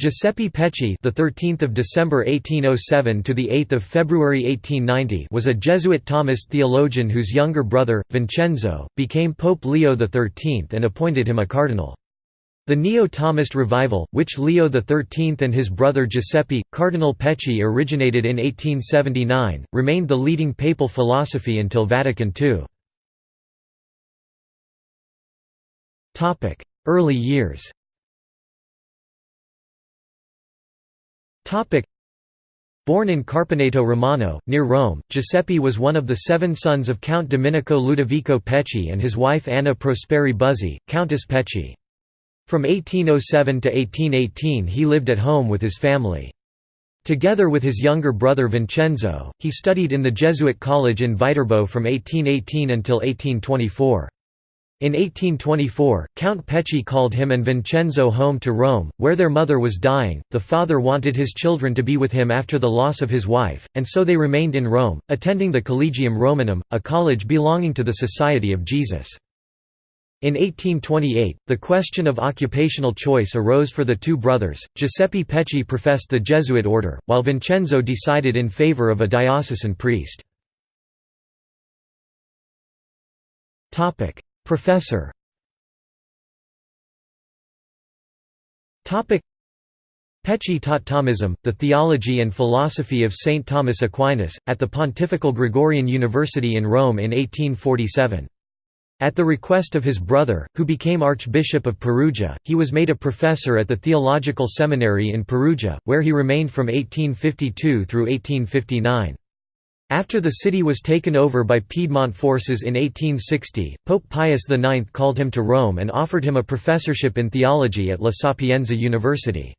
Giuseppe Pecci, the 13th of December 1807 to the 8th of February 1890, was a Jesuit Thomist theologian whose younger brother Vincenzo became Pope Leo XIII and appointed him a cardinal. The Neo-Thomist revival, which Leo XIII and his brother Giuseppe, Cardinal Pecci originated in 1879, remained the leading papal philosophy until Vatican II. Early years Born in Carpineto Romano, near Rome, Giuseppe was one of the seven sons of Count Domenico Ludovico Pecci and his wife Anna Prosperi Buzzi, Countess Pecci. From 1807 to 1818 he lived at home with his family. Together with his younger brother Vincenzo, he studied in the Jesuit college in Viterbo from 1818 until 1824. In 1824, Count Pecci called him and Vincenzo home to Rome, where their mother was dying. The father wanted his children to be with him after the loss of his wife, and so they remained in Rome, attending the Collegium Romanum, a college belonging to the Society of Jesus. In 1828, the question of occupational choice arose for the two brothers. Giuseppe Pecci professed the Jesuit order, while Vincenzo decided in favor of a diocesan priest. Professor Pecci taught Thomism, the theology and philosophy of Saint Thomas Aquinas, at the Pontifical Gregorian University in Rome in 1847. At the request of his brother, who became Archbishop of Perugia, he was made a professor at the Theological Seminary in Perugia, where he remained from 1852 through 1859. After the city was taken over by Piedmont forces in 1860, Pope Pius IX called him to Rome and offered him a professorship in theology at La Sapienza University.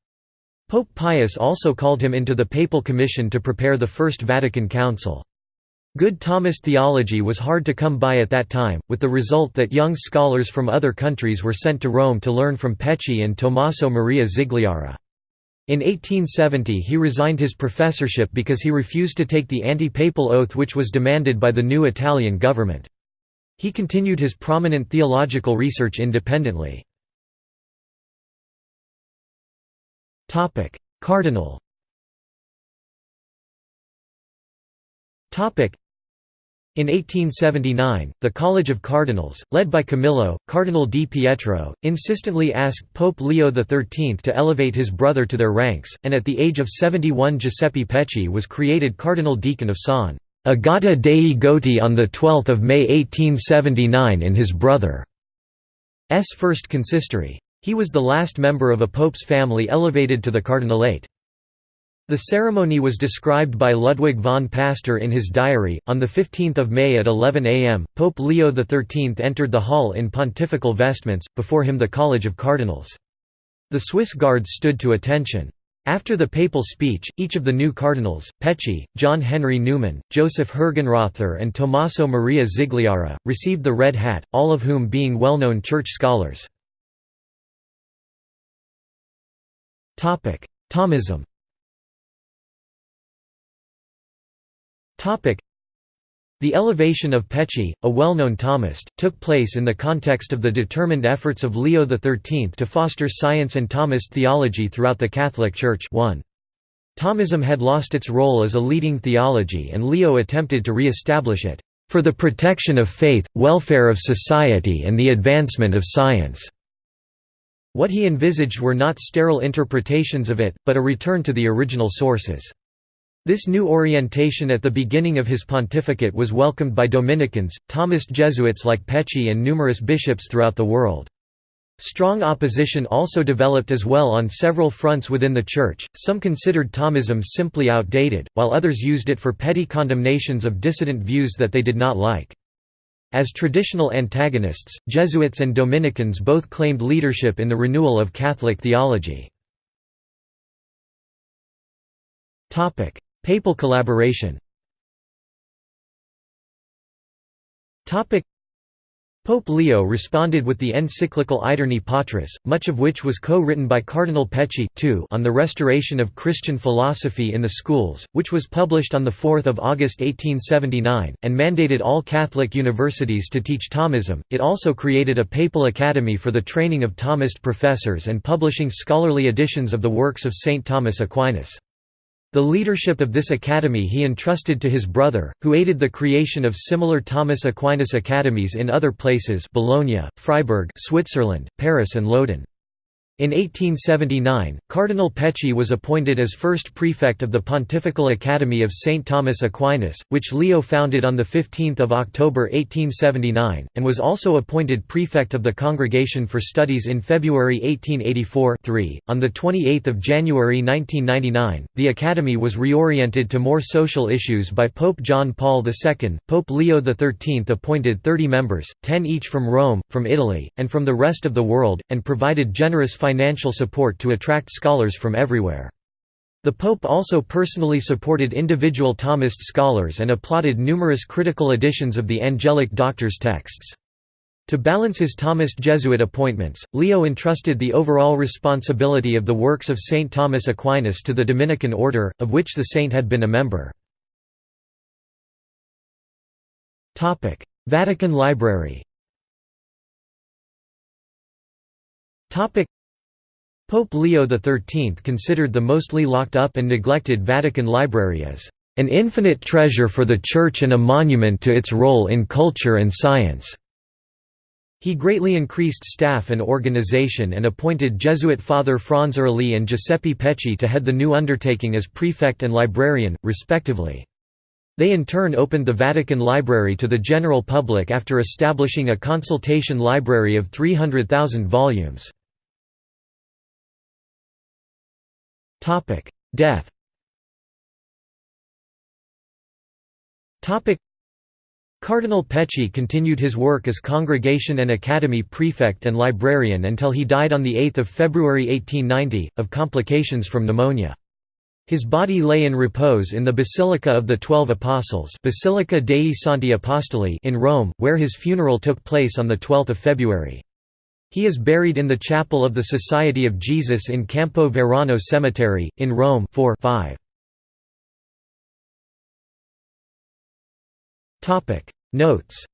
Pope Pius also called him into the Papal Commission to prepare the First Vatican Council. Good Thomist theology was hard to come by at that time, with the result that young scholars from other countries were sent to Rome to learn from Pecci and Tommaso Maria Zigliara. In 1870 he resigned his professorship because he refused to take the anti-papal oath which was demanded by the new Italian government. He continued his prominent theological research independently. Cardinal in 1879, the College of Cardinals, led by Camillo, Cardinal di Pietro, insistently asked Pope Leo XIII to elevate his brother to their ranks, and at the age of 71 Giuseppe Pecci was created Cardinal Deacon of San Agata dei Goti on 12 May 1879 in his brother's first consistory. He was the last member of a pope's family elevated to the cardinalate. The ceremony was described by Ludwig von Pastor in his diary. On 15 May at 11 am, Pope Leo XIII entered the hall in pontifical vestments, before him the College of Cardinals. The Swiss guards stood to attention. After the papal speech, each of the new cardinals, Pecci, John Henry Newman, Joseph Hergenrother and Tommaso Maria Zigliara, received the red hat, all of whom being well-known church scholars. Thomism The elevation of Pecci, a well-known Thomist, took place in the context of the determined efforts of Leo XIII to foster science and Thomist theology throughout the Catholic Church 1. Thomism had lost its role as a leading theology and Leo attempted to re-establish it, "...for the protection of faith, welfare of society and the advancement of science." What he envisaged were not sterile interpretations of it, but a return to the original sources. This new orientation at the beginning of his pontificate was welcomed by Dominicans, Thomist Jesuits like Pecci and numerous bishops throughout the world. Strong opposition also developed as well on several fronts within the Church, some considered Thomism simply outdated, while others used it for petty condemnations of dissident views that they did not like. As traditional antagonists, Jesuits and Dominicans both claimed leadership in the renewal of Catholic theology. Papal collaboration Pope Leo responded with the encyclical Aeterni Patris, much of which was co-written by Cardinal Pecci on the restoration of Christian philosophy in the schools, which was published on 4 August 1879, and mandated all Catholic universities to teach Thomism. It also created a papal academy for the training of Thomist professors and publishing scholarly editions of the works of St. Thomas Aquinas. The leadership of this academy he entrusted to his brother, who aided the creation of similar Thomas Aquinas academies in other places Bologna, Freiburg Switzerland, Paris and Lodin. In 1879, Cardinal Pecci was appointed as first prefect of the Pontifical Academy of St. Thomas Aquinas, which Leo founded on 15 October 1879, and was also appointed prefect of the Congregation for Studies in February 1884 -3. .On 28 January 1999, the Academy was reoriented to more social issues by Pope John Paul II. Pope Leo XIII appointed 30 members, 10 each from Rome, from Italy, and from the rest of the world, and provided generous financial financial support to attract scholars from everywhere. The Pope also personally supported individual Thomist scholars and applauded numerous critical editions of the Angelic Doctor's texts. To balance his Thomist Jesuit appointments, Leo entrusted the overall responsibility of the works of Saint Thomas Aquinas to the Dominican order, of which the saint had been a member. Vatican Library Pope Leo XIII considered the mostly locked up and neglected Vatican Library as an infinite treasure for the Church and a monument to its role in culture and science. He greatly increased staff and organization and appointed Jesuit Father Franz Ehrle and Giuseppe Pecci to head the new undertaking as prefect and librarian, respectively. They in turn opened the Vatican Library to the general public after establishing a consultation library of 300,000 volumes. Topic: Death. Topic: Cardinal Pecci continued his work as Congregation and Academy prefect and librarian until he died on 8 February 1890, of complications from pneumonia. His body lay in repose in the Basilica of the Twelve Apostles Basilica dei Santi Apostoli in Rome, where his funeral took place on 12 February. He is buried in the chapel of the Society of Jesus in Campo Verano Cemetery, in Rome 4 5. Notes